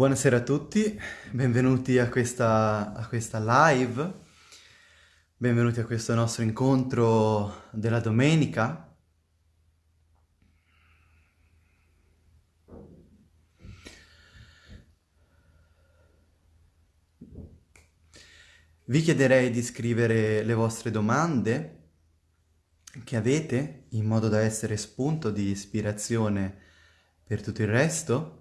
Buonasera a tutti, benvenuti a questa, a questa live, benvenuti a questo nostro incontro della domenica. Vi chiederei di scrivere le vostre domande che avete in modo da essere spunto di ispirazione per tutto il resto.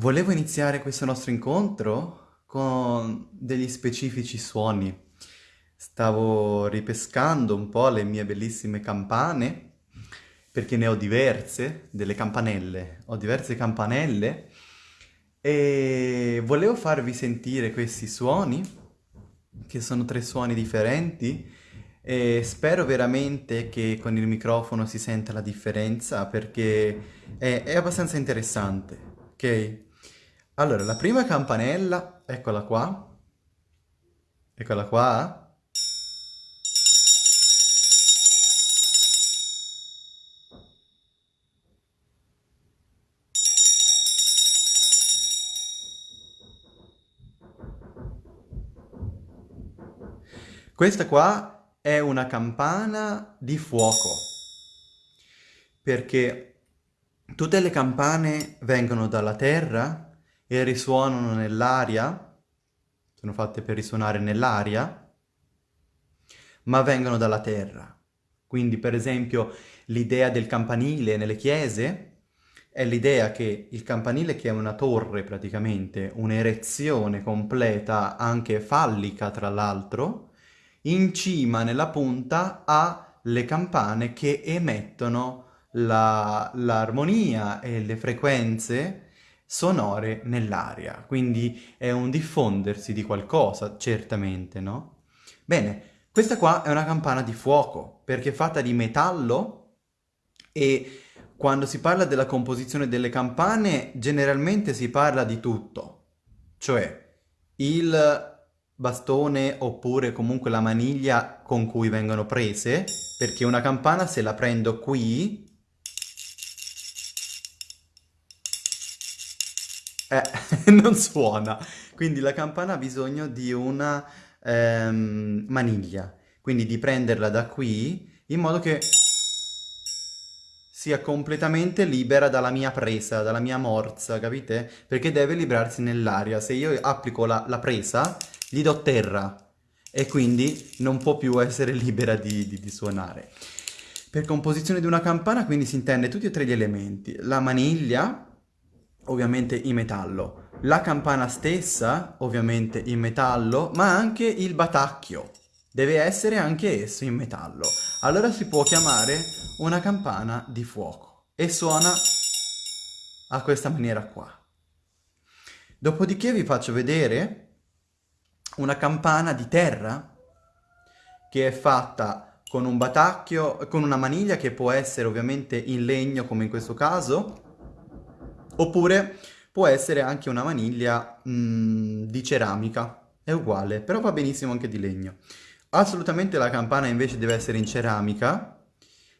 Volevo iniziare questo nostro incontro con degli specifici suoni. Stavo ripescando un po' le mie bellissime campane, perché ne ho diverse, delle campanelle. Ho diverse campanelle e volevo farvi sentire questi suoni, che sono tre suoni differenti, e spero veramente che con il microfono si senta la differenza, perché è, è abbastanza interessante, ok? Allora, la prima campanella, eccola qua. Eccola qua. Questa qua è una campana di fuoco, perché tutte le campane vengono dalla terra e risuonano nell'aria, sono fatte per risuonare nell'aria, ma vengono dalla terra. Quindi per esempio l'idea del campanile nelle chiese è l'idea che il campanile che è una torre praticamente, un'erezione completa, anche fallica tra l'altro, in cima nella punta ha le campane che emettono l'armonia e le frequenze sonore nell'aria, quindi è un diffondersi di qualcosa, certamente, no? Bene, questa qua è una campana di fuoco, perché è fatta di metallo e quando si parla della composizione delle campane generalmente si parla di tutto, cioè il bastone oppure comunque la maniglia con cui vengono prese, perché una campana se la prendo qui Eh, non suona. Quindi la campana ha bisogno di una ehm, maniglia. Quindi di prenderla da qui in modo che sia completamente libera dalla mia presa, dalla mia morsa, capite? Perché deve librarsi nell'aria. Se io applico la, la, presa, gli do terra e quindi non può più essere libera di, di, di suonare. Per composizione di una campana quindi si intende tutti e tre gli elementi. La maniglia, ovviamente in metallo, la campana stessa, ovviamente in metallo, ma anche il batacchio. Deve essere anche esso in metallo. Allora si può chiamare una campana di fuoco e suona a questa maniera qua. Dopodiché vi faccio vedere una campana di terra che è fatta con un batacchio, con una maniglia che può essere ovviamente in legno come in questo caso, Oppure può essere anche una maniglia mh, mm, di ceramica, è uguale, però va benissimo anche di legno. Assolutamente la campana invece deve essere in ceramica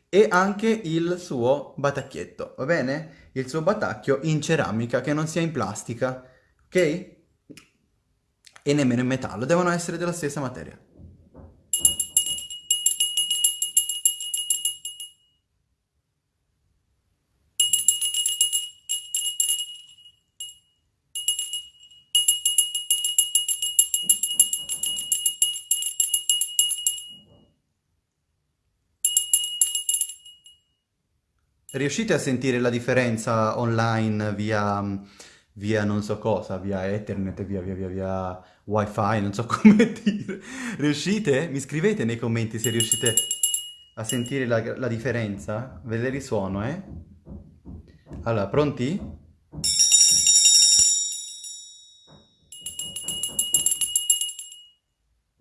e anche il suo batacchietto, va bene? Il suo batacchio in ceramica, che non sia in plastica, ok? E nemmeno in metallo, devono essere della stessa materia. Riuscite a sentire la differenza online via, via non so cosa, via Ethernet, via, via, via, via wifi, non so come dire. Riuscite? Mi scrivete nei commenti se riuscite a sentire la, la differenza. Ve le risuono, eh? Allora, pronti?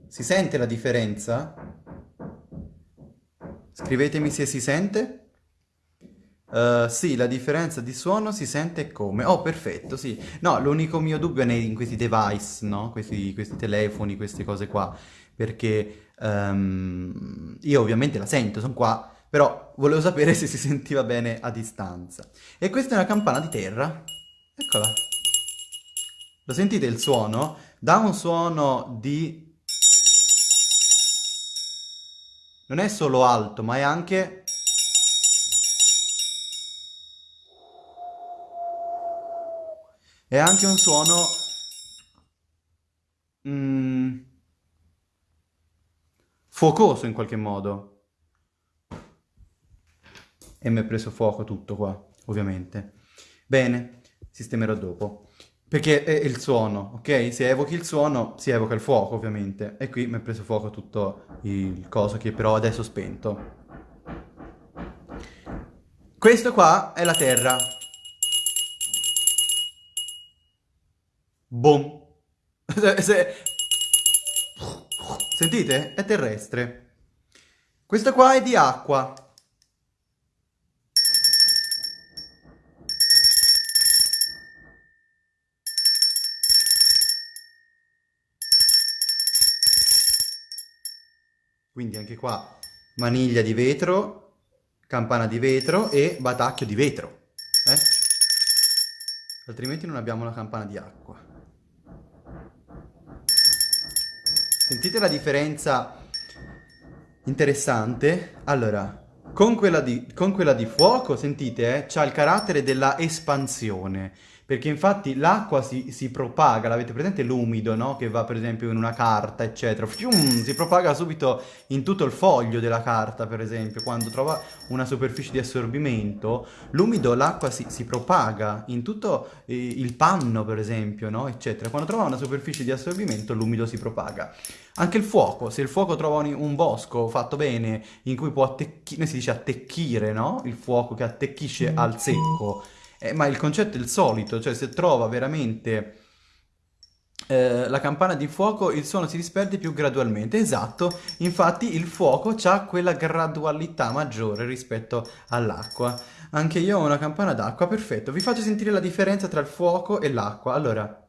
Si sente la differenza? Scrivetemi se si sente. Uh, sì, la differenza di suono si sente come? Oh, perfetto, sì. No, l'unico mio dubbio è in questi device, no? Questi, questi telefoni, queste cose qua. Perché um, io ovviamente la sento, sono qua, però volevo sapere se si sentiva bene a distanza. E questa è una campana di terra. Eccola. Lo sentite il suono? Dà un suono di... Non è solo alto, ma è anche... È anche un suono... Mm, fuocoso in qualche modo. E mi è preso fuoco tutto qua, ovviamente. Bene, sistemerò dopo. Perché è il suono, ok? Se evochi il suono, si evoca il fuoco, ovviamente. E qui mi è preso fuoco tutto il coso che però adesso ho spento. Questo qua è la Terra. Boom. Sentite? È terrestre. Questo qua è di acqua. Quindi anche qua maniglia di vetro, campana di vetro e batacchio di vetro. Eh? Altrimenti non abbiamo la campana di acqua. Sentite la differenza interessante? Allora, con quella di, con quella di fuoco, sentite, eh, c'ha il carattere della espansione perché infatti l'acqua si, si, propaga, l'avete presente l'umido, no? Che va per esempio in una carta, eccetera, Fium, si propaga subito in tutto il foglio della carta, per esempio, quando trova una superficie di assorbimento, l'umido, l'acqua si, si, propaga in tutto eh, il panno, per esempio, no? Eccetera, quando trova una superficie di assorbimento, l'umido si propaga. Anche il fuoco, se il fuoco trova un, un bosco fatto bene, in cui può attecchire, si dice attecchire, no? Il fuoco che attecchisce al secco, eh, ma il concetto è il solito, cioè se trova veramente eh, la campana di fuoco il suono si disperde più gradualmente. Esatto, infatti il fuoco ha quella gradualità maggiore rispetto all'acqua. Anche io ho una campana d'acqua, perfetto. Vi faccio sentire la differenza tra il fuoco e l'acqua. Allora...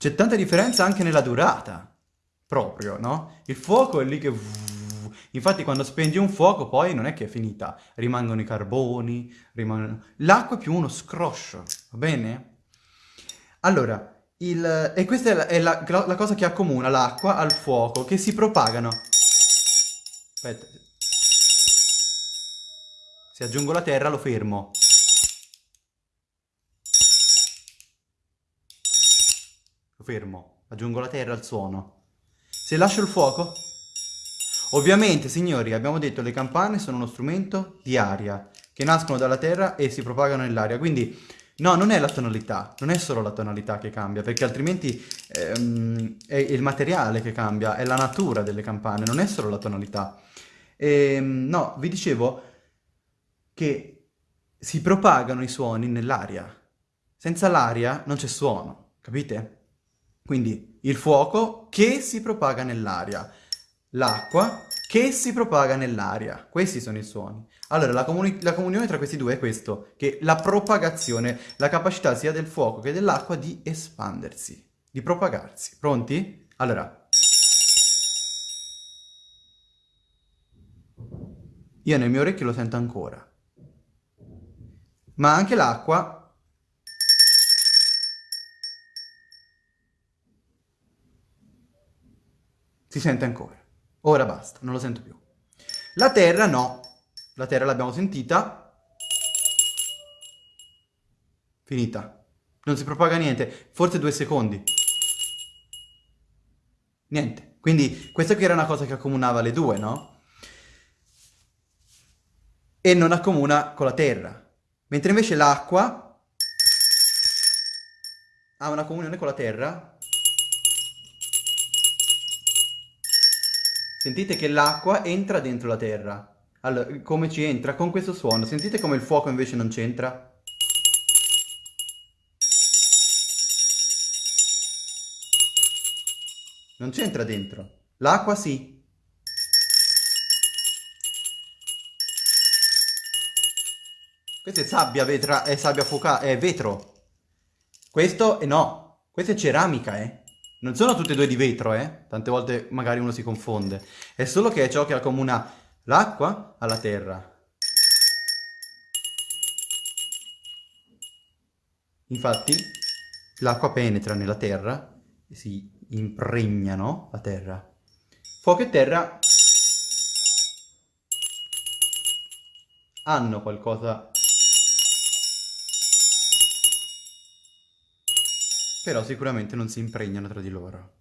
C'è tanta differenza anche nella durata, proprio, no? Il fuoco è lì che... Infatti quando spendi un fuoco poi non è che è finita, rimangono i carboni, rimangono... L'acqua è più uno scroscio, va bene? Allora, il... e questa è, la, è la, la cosa che accomuna l'acqua al fuoco, che si propagano. Aspetta. Se aggiungo la terra lo fermo. Fermo, aggiungo la terra al suono. Se lascio il fuoco? Ovviamente, signori, abbiamo detto che le campane sono uno strumento di aria, che nascono dalla terra e si propagano nell'aria, quindi no, non è la tonalità, non è solo la tonalità che cambia, perché altrimenti ehm, è il materiale che cambia, è la natura delle campane, non è solo la tonalità. E, ehm, no, vi dicevo che si propagano i suoni nell'aria. Senza l'aria non c'è suono, capite? Quindi il fuoco che si propaga nell'aria, l'acqua che si propaga nell'aria. Questi sono i suoni. Allora, la, comuni la, comunione tra questi due è questo, che la propagazione, la capacità sia del fuoco che dell'acqua di espandersi, di propagarsi. Pronti? Allora. Io nel mio orecchio lo sento ancora. Ma anche l'acqua Si sente ancora. Ora basta, non lo sento più. La terra no. La terra l'abbiamo sentita. Finita. Non si propaga niente. Forse due secondi. Niente. Quindi questa qui era una cosa che accomunava le due, no? E non accomuna con la terra. Mentre invece l'acqua ha una comunione con la terra Sentite che l'acqua entra dentro la terra. Allora, come ci entra? Con questo suono. Sentite come il fuoco invece non c'entra? Non c'entra dentro. L'acqua sì. Questa è sabbia, vetra, è sabbia fuoca, è vetro. Questo è no, questa è ceramica, eh. Non sono tutte e due di vetro, eh. Tante volte magari uno si confonde. È solo che è ciò che accomuna l'acqua alla terra. Infatti, l'acqua penetra nella terra e si impregna, no? La terra. Fuoco e terra hanno qualcosa però sicuramente non si impregnano tra di loro.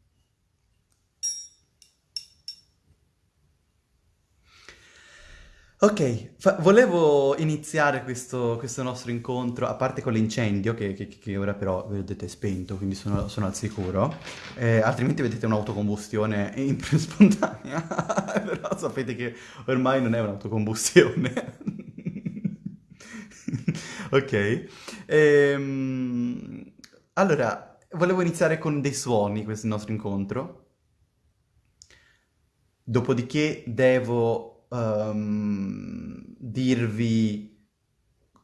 Ok, volevo iniziare questo, questo, nostro incontro, a parte con l'incendio, che, che, che, ora però vedete è spento, quindi sono, sono al sicuro, eh, altrimenti vedete un'autocombustione spontanea, però sapete che ormai non è un'autocombustione. ok, ehm, allora, volevo iniziare con dei suoni questo nostro incontro, dopodiché devo um, dirvi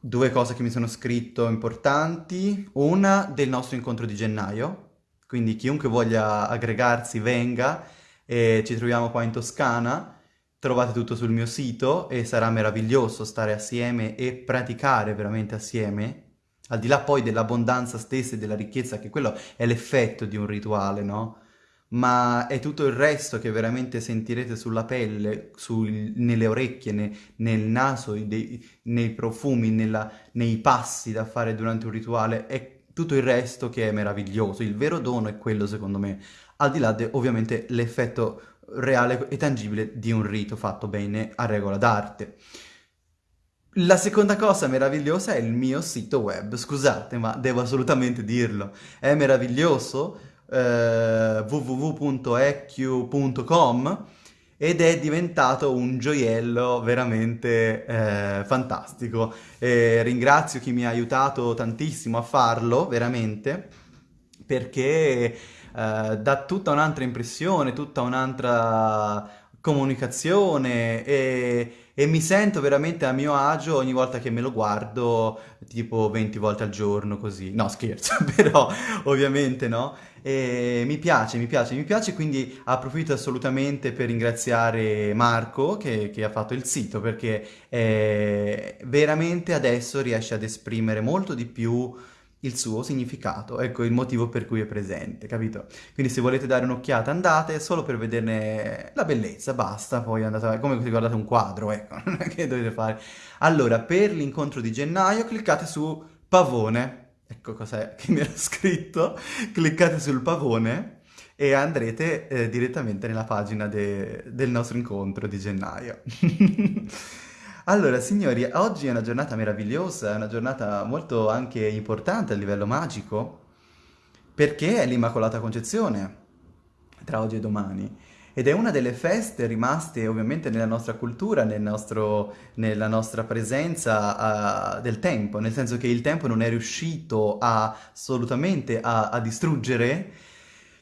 due cose che mi sono scritto importanti. Una del nostro incontro di gennaio, quindi chiunque voglia aggregarsi venga e ci troviamo qua in Toscana. Trovate tutto sul mio sito e sarà meraviglioso stare assieme e praticare veramente assieme al di là poi dell'abbondanza stessa e della ricchezza, che quello è l'effetto di un rituale, no? Ma è tutto il resto che veramente sentirete sulla pelle, sul, nelle orecchie, ne, nel naso, dei, nei profumi, nella, nei passi da fare durante un rituale, è tutto il resto che è meraviglioso. Il vero dono è quello, secondo me, al di là di ovviamente l'effetto reale e tangibile di un rito fatto bene a regola d'arte. La seconda cosa meravigliosa è il mio sito web, scusate ma devo assolutamente dirlo, è meraviglioso, eh, www.eq.com ed è diventato un gioiello veramente eh, fantastico. E ringrazio chi mi ha aiutato tantissimo a farlo, veramente, perché eh, dà tutta un'altra impressione, tutta un'altra comunicazione e e mi sento veramente a mio agio ogni volta che me lo guardo, tipo 20 volte al giorno così. No, scherzo, però ovviamente no. E mi piace, mi piace, mi piace, quindi approfitto assolutamente per ringraziare Marco che, che ha fatto il sito perché eh, veramente adesso riesce ad esprimere molto di più il suo significato, ecco il motivo per cui è presente, capito? Quindi se volete dare un'occhiata andate solo per vederne la bellezza, basta, poi andate come se guardate un quadro, ecco, non è che dovete fare. Allora, per l'incontro di gennaio cliccate su pavone, ecco cos'è che mi era scritto, cliccate sul pavone e andrete eh, direttamente nella pagina de del nostro incontro di gennaio. Allora, signori, oggi è una giornata meravigliosa, è una giornata molto anche importante a livello magico, perché è l'Immacolata Concezione, tra oggi e domani. Ed è una delle feste rimaste ovviamente nella nostra cultura, nel nostro, nella nostra presenza uh, del tempo, nel senso che il tempo non è riuscito a, assolutamente a, a distruggere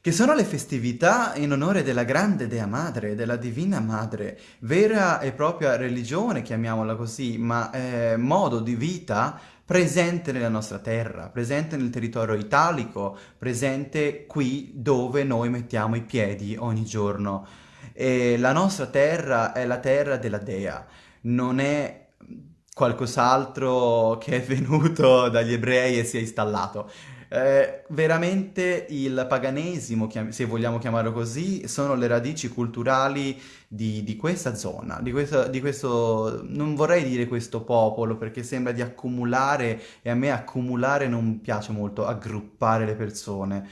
che sono le festività in onore della grande Dea Madre, della Divina Madre, vera e propria religione, chiamiamola così, ma eh, modo di vita presente nella nostra terra, presente nel territorio italico, presente qui dove noi mettiamo i piedi ogni giorno. E la nostra terra è la terra della Dea, non è qualcos'altro che è venuto dagli ebrei e si è installato. Eh, veramente il paganesimo, se vogliamo chiamarlo così, sono le radici culturali di, di questa zona, di, questa, di questo, non vorrei dire questo popolo perché sembra di accumulare e a me accumulare non piace molto, aggruppare le persone,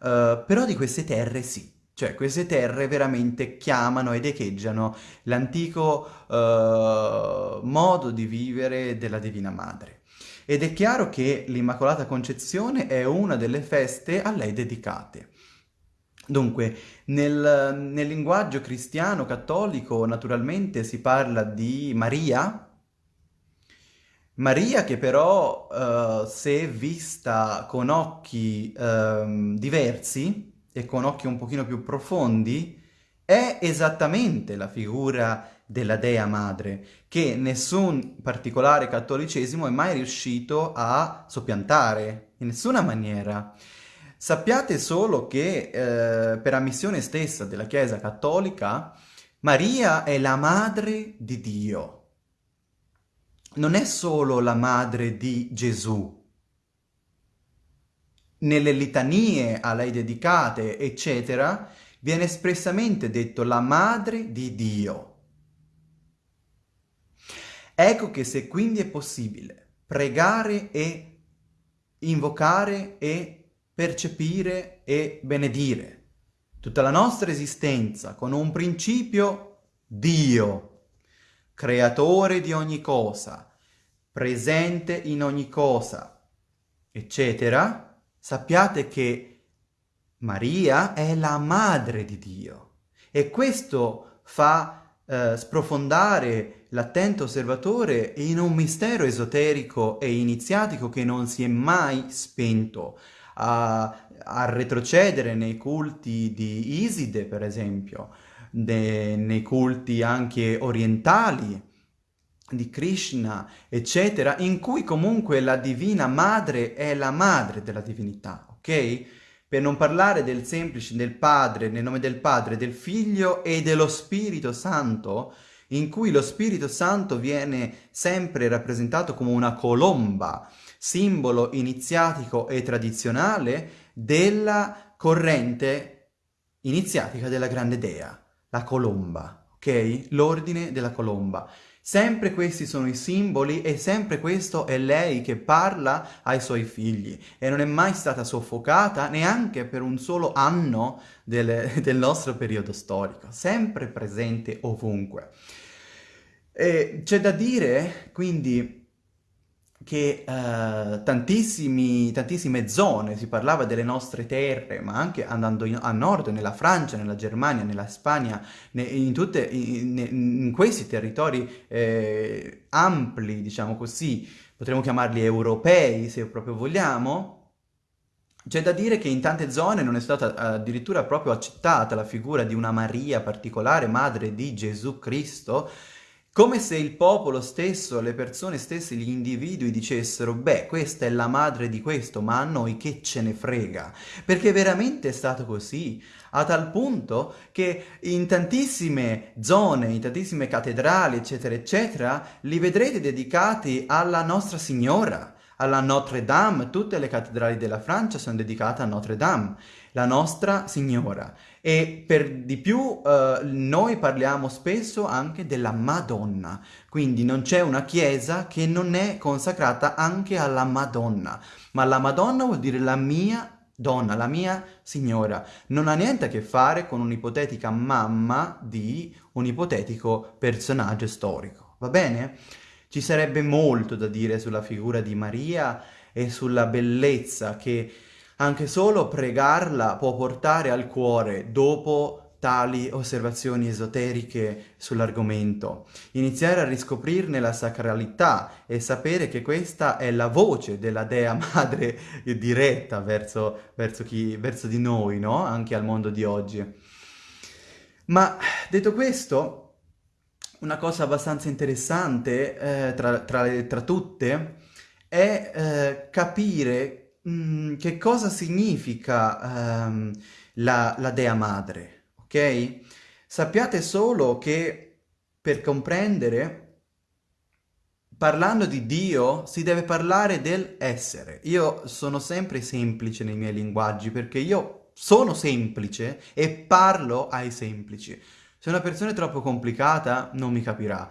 uh, però di queste terre sì. Cioè, queste terre veramente chiamano ed echeggiano l'antico uh, modo di vivere della Divina Madre. Ed è chiaro che l'Immacolata Concezione è una delle feste a lei dedicate. Dunque, nel, nel linguaggio cristiano cattolico naturalmente si parla di Maria, Maria che però, uh, se vista con occhi uh, diversi e con occhi un pochino più profondi, è esattamente la figura della Dea Madre, che nessun particolare cattolicesimo è mai riuscito a soppiantare, in nessuna maniera. Sappiate solo che eh, per ammissione stessa della Chiesa Cattolica, Maria è la madre di Dio. Non è solo la madre di Gesù. Nelle litanie a lei dedicate, eccetera, viene espressamente detto la madre di Dio. Ecco che se quindi è possibile pregare e invocare e percepire e benedire tutta la nostra esistenza con un principio Dio, creatore di ogni cosa, presente in ogni cosa, eccetera, sappiate che Maria è la madre di Dio e questo fa eh, sprofondare l'attento osservatore in un mistero esoterico e iniziatico che non si è mai spento, a, a retrocedere nei culti di Iside, per esempio, de, nei culti anche orientali, di Krishna, eccetera, in cui comunque la Divina Madre è la madre della divinità, ok? Per non parlare del semplice del Padre, nel nome del Padre, del Figlio e dello Spirito Santo, in cui lo Spirito Santo viene sempre rappresentato come una colomba, simbolo iniziatico e tradizionale della corrente iniziatica della grande dea, la colomba, ok? L'ordine della colomba. Sempre questi sono i simboli e sempre questo è lei che parla ai suoi figli e non è mai stata soffocata neanche per un solo anno del, del nostro periodo storico, sempre presente ovunque. C'è da dire quindi che uh, tantissime zone, si parlava delle nostre terre, ma anche andando in, a nord, nella Francia, nella Germania, nella Spagna, ne, in, tutte, in, in, questi territori eh, ampli, diciamo così, potremmo chiamarli europei se proprio vogliamo, c'è da dire che in tante zone non è stata addirittura proprio accettata la figura di una Maria particolare, madre di Gesù Cristo, come se il popolo stesso, le persone stesse, gli individui dicessero beh, questa è la madre di questo, ma a noi che ce ne frega? Perché veramente è stato così, a tal punto che in tantissime zone, in tantissime cattedrali, eccetera, eccetera, li vedrete dedicati alla Nostra Signora, alla Notre Dame, tutte le cattedrali della Francia sono dedicate a Notre Dame, la Nostra Signora. E per di più eh, noi parliamo spesso anche della Madonna, quindi non c'è una chiesa che non è consacrata anche alla Madonna, ma la Madonna vuol dire la mia donna, la mia signora. Non ha niente a che fare con un'ipotetica mamma di un ipotetico personaggio storico, va bene? Ci sarebbe molto da dire sulla figura di Maria e sulla bellezza che anche solo pregarla può portare al cuore dopo tali osservazioni esoteriche sull'argomento. Iniziare a riscoprirne la sacralità e sapere che questa è la voce della Dea Madre diretta verso, verso, chi, verso di noi, no? Anche al mondo di oggi. Ma detto questo, una cosa abbastanza interessante eh, tra, tra, tra, tutte è eh, capire Mm, che cosa significa um, la, la Dea Madre, ok? Sappiate solo che per comprendere, parlando di Dio, si deve parlare del essere. Io sono sempre semplice nei miei linguaggi perché io sono semplice e parlo ai semplici. Se una persona è troppo complicata non mi capirà.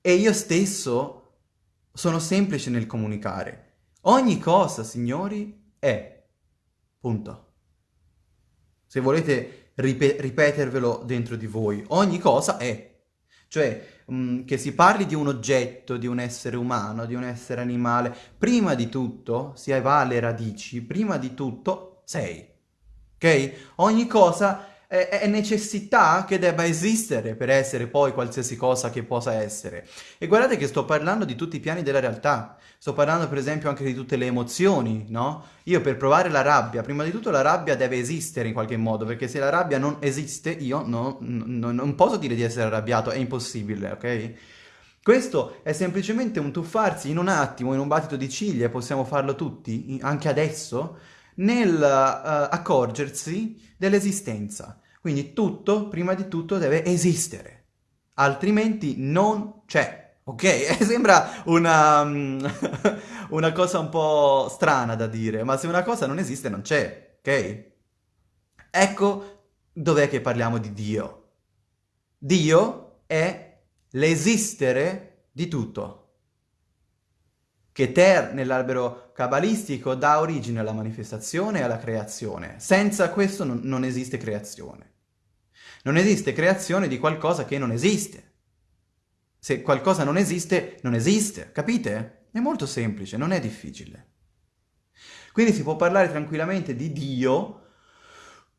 E io stesso sono semplice nel comunicare. Ogni cosa, signori, è. Punto. Se volete rip ripetervelo dentro di voi, ogni cosa è. Cioè, mh, mm, che si parli di un oggetto, di un essere umano, di un essere animale, prima di tutto, si va alle radici, prima di tutto sei. Ok? Ogni cosa è, necessità che debba esistere per essere poi qualsiasi cosa che possa essere. E guardate che sto parlando di tutti i piani della realtà, sto parlando per esempio anche di tutte le emozioni, no? Io per provare la rabbia, prima di tutto la rabbia deve esistere in qualche modo, perché se la rabbia non esiste io no, no, non posso dire di essere arrabbiato, è impossibile, ok? Questo è semplicemente un tuffarsi in un attimo, in un battito di ciglia, possiamo farlo tutti, anche adesso, nel uh, accorgersi dell'esistenza. Quindi tutto, prima di tutto, deve esistere, altrimenti non c'è. Ok? Sembra una, una cosa un po' strana da dire, ma se una cosa non esiste non c'è, ok? Ecco dov'è che parliamo di Dio. Dio è l'esistere di tutto che Ter nell'albero cabalistico dà origine alla manifestazione e alla creazione. Senza questo non, non esiste creazione. Non esiste creazione di qualcosa che non esiste. Se qualcosa non esiste, non esiste, capite? È molto semplice, non è difficile. Quindi si può parlare tranquillamente di Dio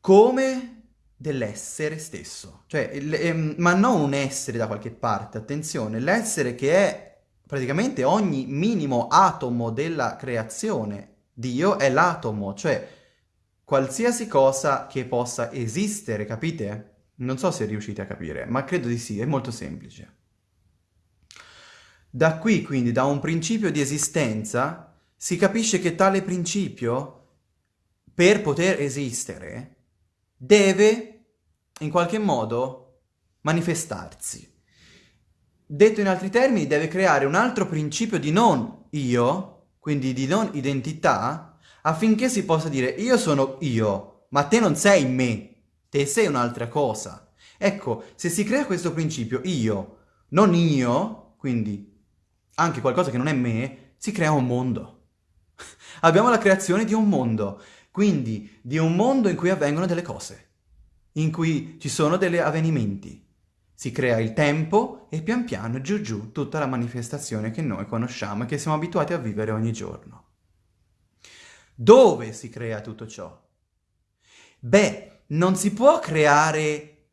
come dell'essere stesso, cioè, ehm, ma non un essere da qualche parte, attenzione, l'essere che è praticamente ogni minimo atomo della creazione. Dio è l'atomo, cioè qualsiasi cosa che possa esistere, capite? Non so se riuscite a capire, ma credo di sì, è molto semplice. Da qui, quindi, da un principio di esistenza, si capisce che tale principio, per poter esistere, deve, in qualche modo, manifestarsi. Detto in altri termini, deve creare un altro principio di non io, quindi di non identità, affinché si possa dire io sono io, ma te non sei me, te sei un'altra cosa. Ecco, se si crea questo principio io, non io, quindi anche qualcosa che non è me, si crea un mondo. Abbiamo la creazione di un mondo, quindi di un mondo in cui avvengono delle cose, in cui ci sono degli avvenimenti. Si crea il tempo e pian piano giù giù tutta la manifestazione che noi conosciamo e che siamo abituati a vivere ogni giorno. Dove si crea tutto ciò? Beh, non si può creare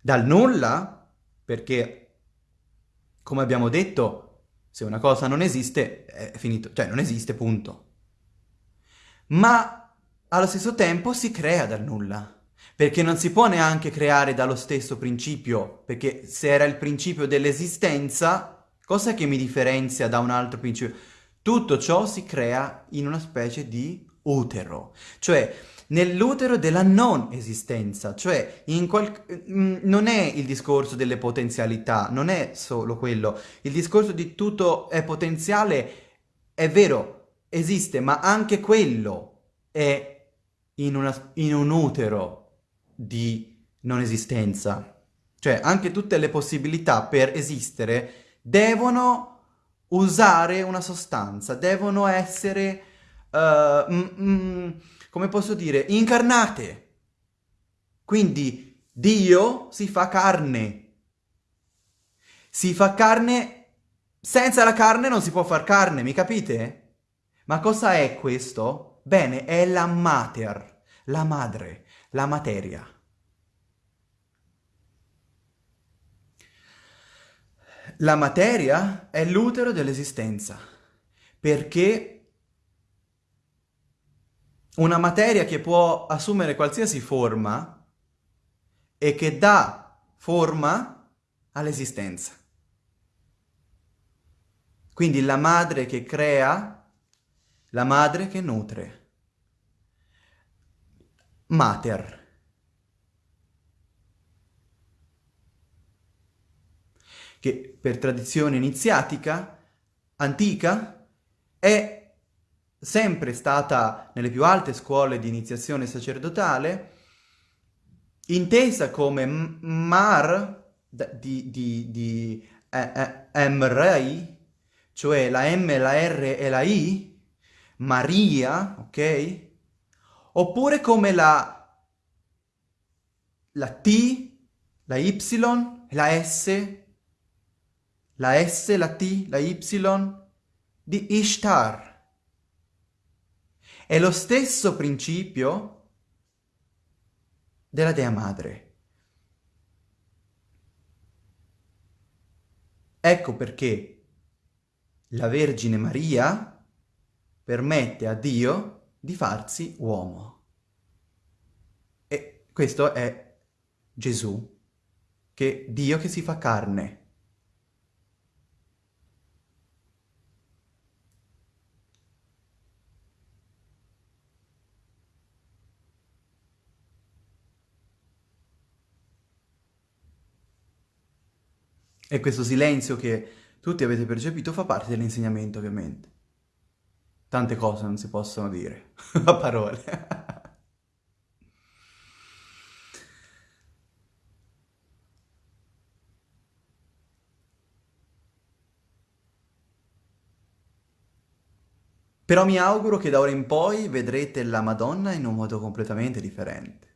dal nulla, perché, come abbiamo detto, se una cosa non esiste, è finito, cioè non esiste, punto. Ma allo stesso tempo si crea dal nulla. Perché non si può neanche creare dallo stesso principio, perché se era il principio dell'esistenza, cosa che mi differenzia da un altro principio? Tutto ciò si crea in una specie di utero, cioè nell'utero della non esistenza, cioè. Mm, non è il discorso delle potenzialità, non è solo quello, il discorso di tutto è potenziale, è vero, esiste, ma anche quello è in, una... in un utero di non esistenza. Cioè anche tutte le possibilità per esistere devono usare una sostanza, devono essere, uh, mm, mm, come posso dire, incarnate. Quindi Dio si fa carne. Si fa carne, senza la carne non si può far carne, mi capite? Ma cosa è questo? Bene, è la mater, la madre la materia. La materia è l'utero dell'esistenza, perché una materia che può assumere qualsiasi forma e che dà forma all'esistenza. Quindi la madre che crea, la madre che nutre mater. che per tradizione iniziatica, antica, è sempre stata nelle più alte scuole di iniziazione sacerdotale, intesa come Mar di, di, di eh, eh, Mrei, cioè la M, la R e la I, Maria, ok? Oppure come la, la T, la Y, la S, la S, la T, la Y di Ishtar. È lo stesso principio della Dea Madre. Ecco perché la Vergine Maria permette a Dio di farsi uomo. E questo è Gesù, che Dio che si fa carne. E questo silenzio che tutti avete percepito fa parte dell'insegnamento, ovviamente. Tante cose non si possono dire a parole. Però mi auguro che da ora in poi vedrete la Madonna in un modo completamente differente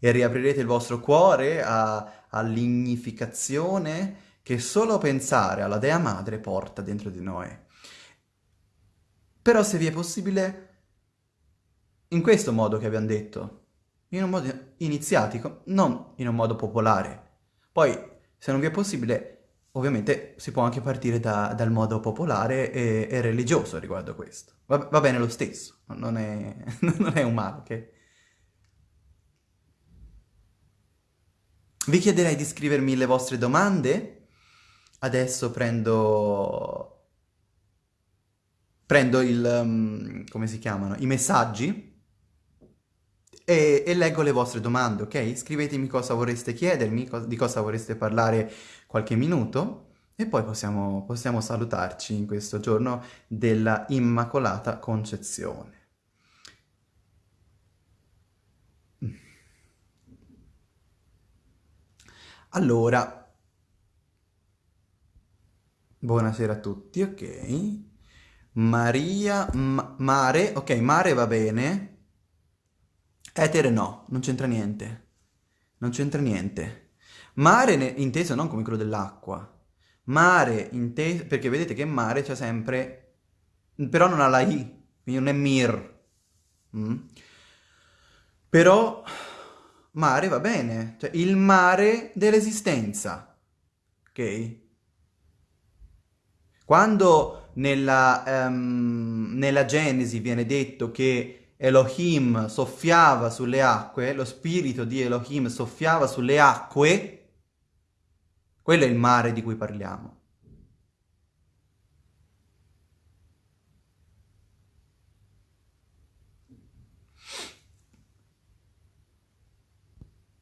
e riaprirete il vostro cuore all'ignificazione che solo pensare alla Dea Madre porta dentro di noi. Però se vi è possibile, in questo modo che abbiamo detto, in un modo iniziatico, non in un modo popolare. Poi, se non vi è possibile, ovviamente si può anche partire da, dal modo popolare e, e, religioso riguardo questo. Va, va bene lo stesso, non è, non è un male, ok? Vi chiederei di scrivermi le vostre domande Adesso prendo... Prendo il... Um, come si chiamano? I messaggi e, e, leggo le vostre domande, ok? Scrivetemi cosa vorreste chiedermi, co di cosa vorreste parlare qualche minuto e poi possiamo, possiamo salutarci in questo giorno della Immacolata Concezione. Allora, Buonasera a tutti, ok. Maria, ma, mare, ok, mare va bene. Etere no, non c'entra niente. Non c'entra niente. Mare inteso non come quello dell'acqua. Mare inteso, perché vedete che mare c'è sempre, però non ha la I, quindi non è mir. Mm? Però mare va bene, cioè il mare dell'esistenza, ok? Quando nella, um, nella Genesi viene detto che Elohim soffiava sulle acque, lo spirito di Elohim soffiava sulle acque, quello è il mare di cui parliamo.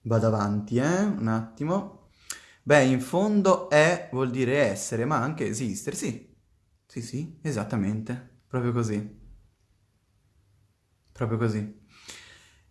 Vado avanti, eh? Un attimo. Beh, in fondo è vuol dire essere, ma anche esistere, sì. Sì, sì, esattamente. Proprio così. Proprio così.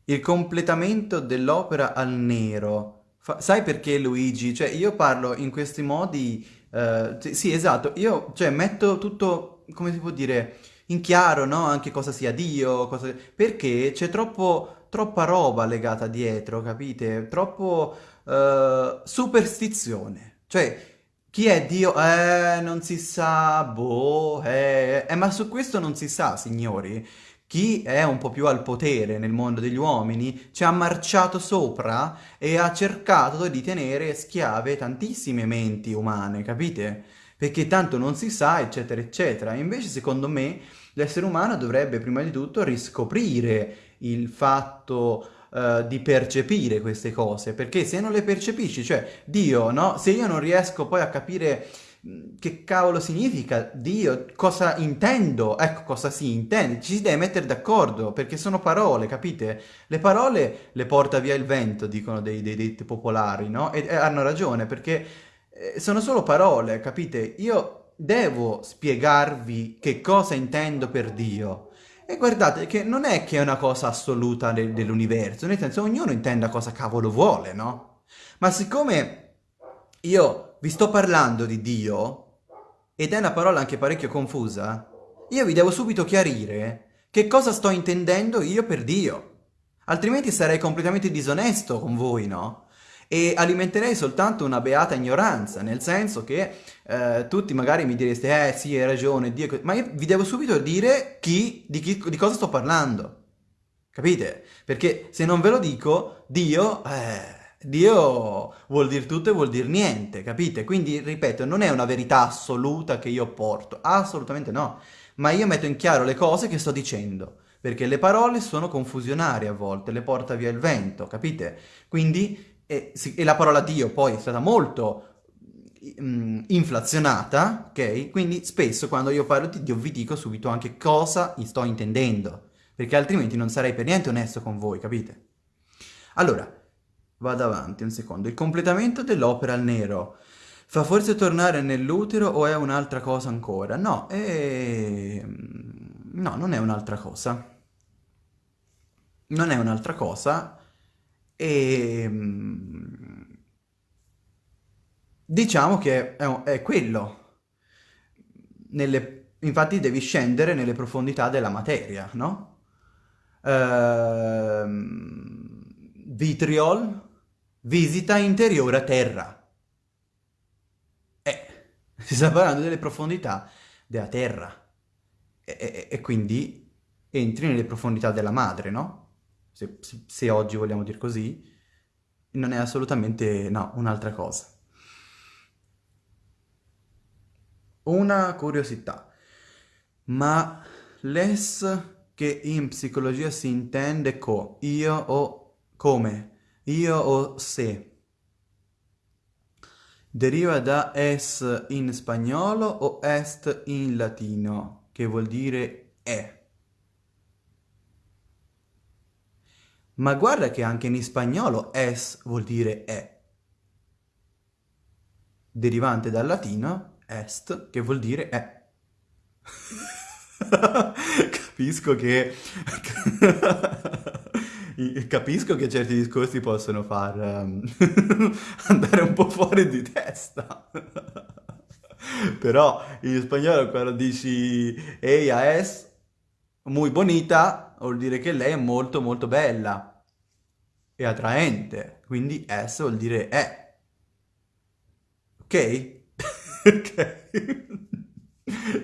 Il completamento dell'opera al nero. Fa- sai perché Luigi? Cioè, io parlo in questi modi... eh, sì, esatto, io cioè, metto tutto, come si può dire, in chiaro, no? Anche cosa sia Dio, cosa... perché c'è troppo, troppa roba legata dietro, capite? Troppo uh, superstizione. Cioè, chi è Dio? Eh, non si sa, boh, eh, eh, ma su questo non si sa, signori. Chi è un po' più al potere nel mondo degli uomini ci ha marciato sopra e ha cercato di tenere schiave tantissime menti umane, capite? Perché tanto non si sa, eccetera, eccetera. Invece, secondo me, l'essere umano dovrebbe prima di tutto riscoprire il fatto uh, di percepire queste cose, perché se non le percepisci, cioè Dio, no? Se io non riesco poi a capire mm, che cavolo significa Dio, cosa intendo, ecco cosa si intende, ci si deve mettere d'accordo, perché sono parole, capite? Le parole le porta via il vento, dicono dei, dei detti popolari, no? E, e hanno ragione, perché eh, sono solo parole, capite? Io devo spiegarvi che cosa intendo per Dio, e guardate che non è che è una cosa assoluta de dell'universo, nel senso ognuno intenda cosa cavolo vuole, no? Ma siccome io vi sto parlando di Dio, ed è una parola anche parecchio confusa, io vi devo subito chiarire che cosa sto intendendo io per Dio. Altrimenti sarei completamente disonesto con voi, no? E alimenterei soltanto una beata ignoranza, nel senso che eh, tutti magari mi direste, eh sì, hai ragione, Dio... ma io vi devo subito dire chi, di, chi, di cosa sto parlando. Capite? Perché se non ve lo dico, Dio, eh, Dio vuol dire tutto e vuol dire niente, capite? Quindi, ripeto, non è una verità assoluta che io porto, assolutamente no, ma io metto in chiaro le cose che sto dicendo, perché le parole sono confusionarie a volte, le porta via il vento, capite? Quindi, e, e la parola Dio poi è stata molto mm, inflazionata, ok? Quindi spesso quando io parlo di Dio vi dico subito anche cosa sto intendendo, perché altrimenti non sarei per niente onesto con voi, capite? Allora, Vado avanti un secondo. Il completamento dell'opera al nero fa forse tornare nell'utero o è un'altra cosa ancora? No, è... no, non è un'altra cosa. Non è un'altra cosa e... Diciamo che è, è quello. Nelle... Infatti devi scendere nelle profondità della materia, no? Ehm... Vitriol visita interiore a terra. Eh, si sta parlando delle profondità della terra. E, e, e quindi entri nelle profondità della madre, no? Se, se, oggi vogliamo dire così, non è assolutamente, no, un'altra cosa. Una curiosità, ma l'es che in psicologia si intende co io o come io o se. Deriva da es in spagnolo o est in latino, che vuol dire è. Ma guarda che anche in spagnolo es vuol dire è. Derivante dal latino est, che vuol dire è. Capisco che capisco che certi discorsi possono far um, andare un po' fuori di testa. Però in spagnolo quando dici ella es muy bonita vuol dire che lei è molto molto bella e attraente. Quindi es vuol dire è. Ok? ok.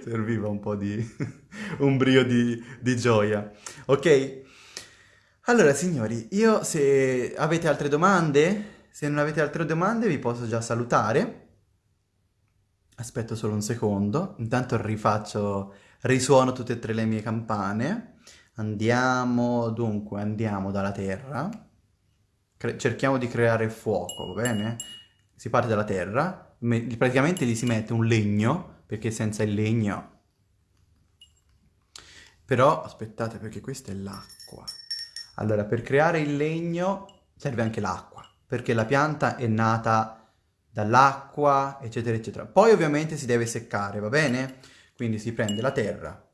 Serviva un po' di... un brio di, di gioia. Ok? Allora, signori, io se avete altre domande, se non avete altre domande vi posso già salutare. Aspetto solo un secondo, intanto rifaccio, risuono tutte e tre le mie campane. Andiamo, dunque, andiamo dalla terra. Cre cerchiamo di creare fuoco, va bene? Si parte dalla terra, praticamente gli si mette un legno, perché senza il legno... Però, aspettate, perché questa è l'acqua. Allora, per creare il legno serve anche l'acqua, perché la pianta è nata dall'acqua, eccetera, eccetera. Poi ovviamente si deve seccare, va bene? Quindi si prende la terra,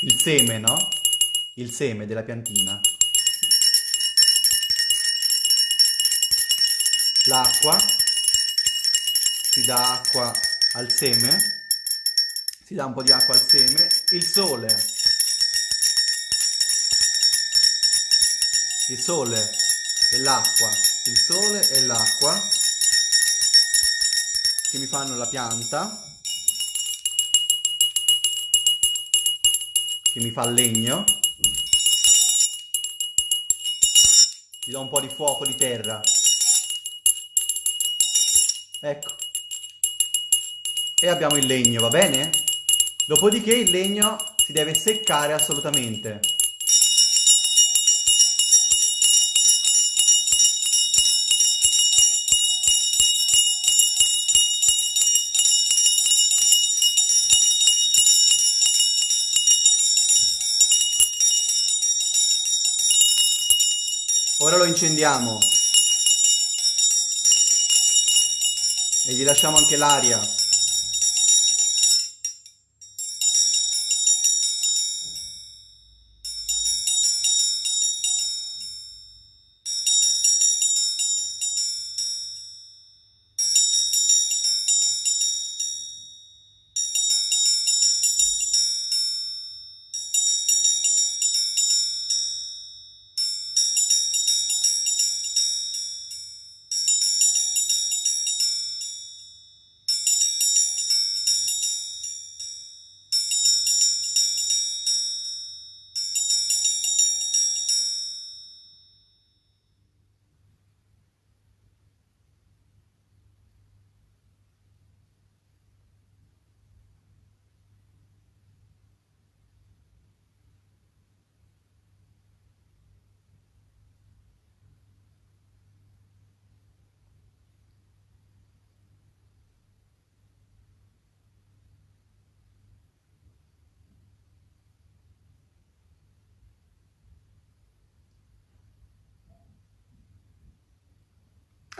il seme, no? Il seme della piantina. l'acqua, si dà acqua al seme, si dà un po' di acqua al seme, il sole, il sole e l'acqua, il sole e l'acqua. Che mi fanno la pianta, che mi fa legno, gli do un po' di fuoco di terra Ecco. E abbiamo il legno, va bene? Dopodiché il legno si deve seccare assolutamente. Lo incendiamo. e gli lasciamo anche l'aria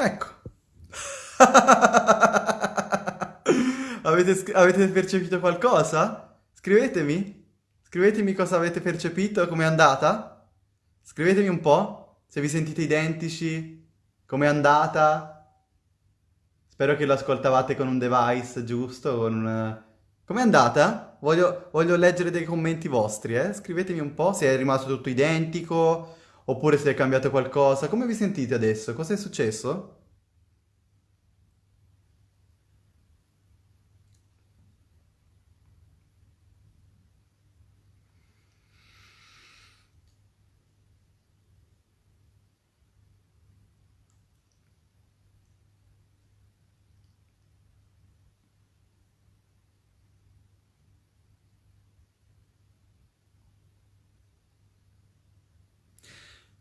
Ecco. avete, avete percepito qualcosa? Scrivetemi. Scrivetemi cosa avete percepito, com'è andata. Scrivetemi un po' se vi sentite identici, com'è andata. Spero che lo ascoltavate con un device giusto, con un... Com'è andata? Voglio, voglio leggere dei commenti vostri, eh? Scrivetemi un po' se è rimasto tutto identico, oppure se è cambiato qualcosa. Come vi sentite adesso? Cosa è successo?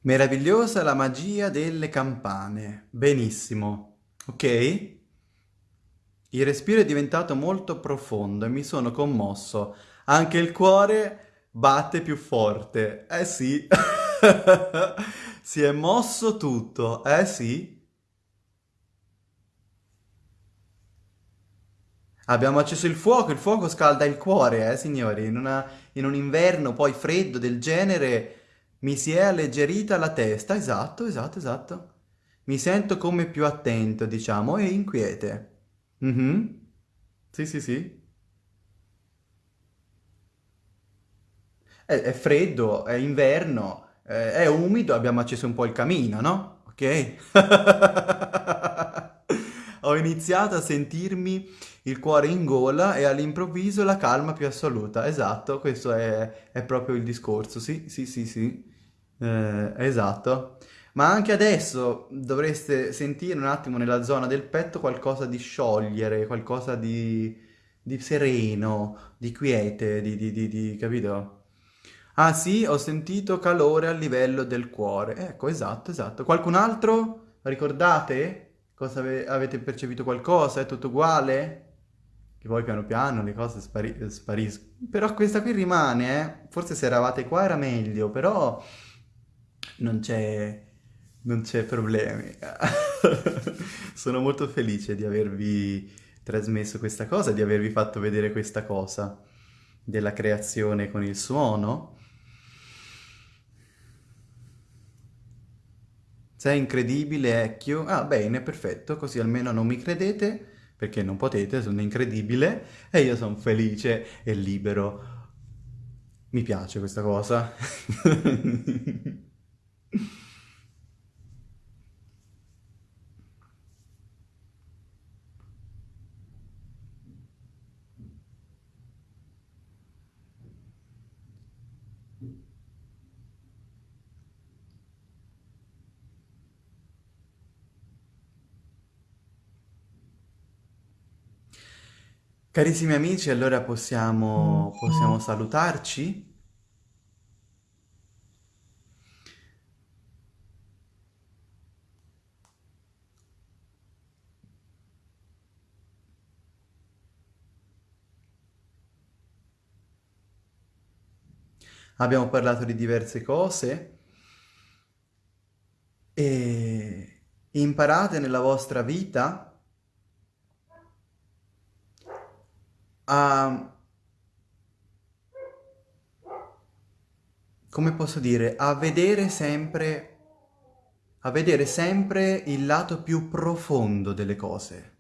Meravigliosa la magia delle campane. Benissimo. Ok? Il respiro è diventato molto profondo e mi sono commosso. Anche il cuore batte più forte. Eh sì. si è mosso tutto. Eh sì. Abbiamo acceso il fuoco, il fuoco scalda il cuore, eh signori. In, una, in un inverno poi freddo del genere mi si è alleggerita la testa, esatto, esatto, esatto. Mi sento come più attento, diciamo, e inquiete. Mhm. Sì, sì, sì. È, è freddo, è inverno, è, è umido, abbiamo acceso un po' il camino, no? Ok? Iniziato a sentirmi il cuore in gola e all'improvviso la calma più assoluta. Esatto, questo è, è proprio il discorso, sì, sì, sì, sì. Eh, esatto. Ma anche adesso dovreste sentire un attimo nella zona del petto qualcosa di sciogliere, qualcosa di, di sereno, di quiete, di, di, di- capito? Ah sì, ho sentito calore a livello del cuore. Ecco, esatto, esatto. Qualcun altro? Ricordate? Cosa ave- avete percepito qualcosa? È tutto uguale? Che poi piano piano le cose spari- spariscono. Però questa qui rimane, eh. Forse se eravate qua era meglio, però non c'è non c'è problemi. Sono molto felice di avervi trasmesso questa cosa, di avervi fatto vedere questa cosa della creazione con il suono. Sei incredibile, Ecchio. Ah, bene, perfetto, così almeno non mi credete, perché non potete, sono incredibile e io sono felice e libero. Mi piace questa cosa. Carissimi amici, allora possiamo, possiamo salutarci? Abbiamo parlato di diverse cose e imparate nella vostra vita a, come posso dire, a vedere sempre, a vedere sempre il lato più profondo delle cose,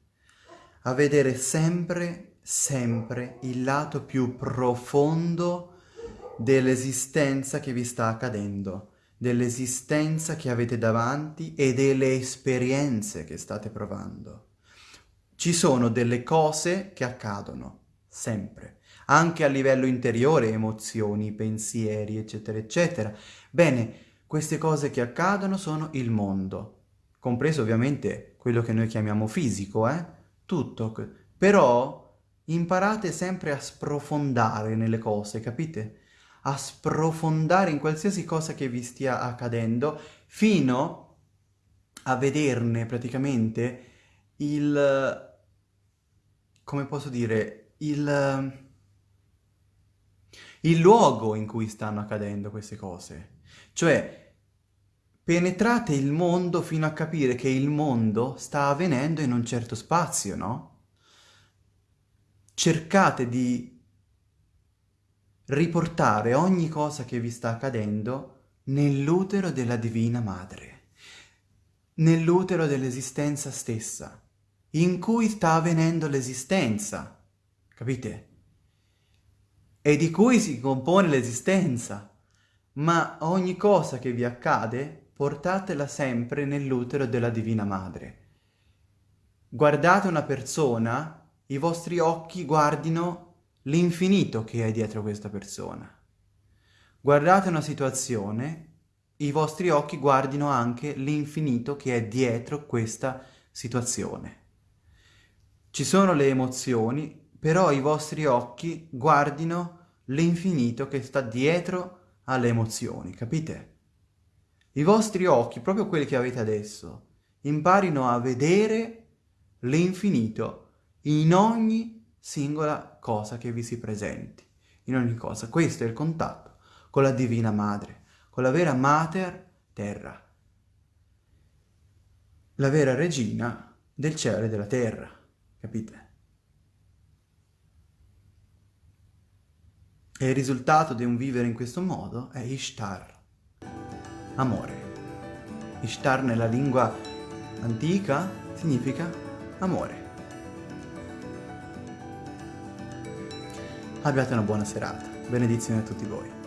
a vedere sempre, sempre il lato più profondo dell'esistenza che vi sta accadendo, dell'esistenza che avete davanti e delle esperienze che state provando. Ci sono delle cose che accadono, sempre, anche a livello interiore, emozioni, pensieri, eccetera, eccetera. Bene, queste cose che accadono sono il mondo, compreso ovviamente quello che noi chiamiamo fisico, eh? Tutto. Però imparate sempre a sprofondare nelle cose, capite? A sprofondare in qualsiasi cosa che vi stia accadendo, fino a vederne praticamente il... come posso dire, il, il luogo in cui stanno accadendo queste cose. Cioè, penetrate il mondo fino a capire che il mondo sta avvenendo in un certo spazio, no? Cercate di riportare ogni cosa che vi sta accadendo nell'utero della Divina Madre, nell'utero dell'esistenza stessa, in cui sta avvenendo l'esistenza, capite? E di cui si compone l'esistenza, ma ogni cosa che vi accade portatela sempre nell'utero della Divina Madre. Guardate una persona, i vostri occhi guardino l'infinito che è dietro questa persona. Guardate una situazione, i vostri occhi guardino anche l'infinito che è dietro questa situazione. Ci sono le emozioni, però i vostri occhi guardino l'infinito che sta dietro alle emozioni, capite? i vostri occhi, proprio quelli che avete adesso, imparino a vedere l'infinito in ogni singola cosa che vi si presenti, in ogni cosa. Questo è il contatto con la Divina Madre, con la vera Mater Terra, la vera regina del cielo e della terra, capite? E il risultato di un vivere in questo modo è Ishtar amore. Ishtar nella lingua antica significa amore. Abbiate una buona serata. Benedizione a tutti voi.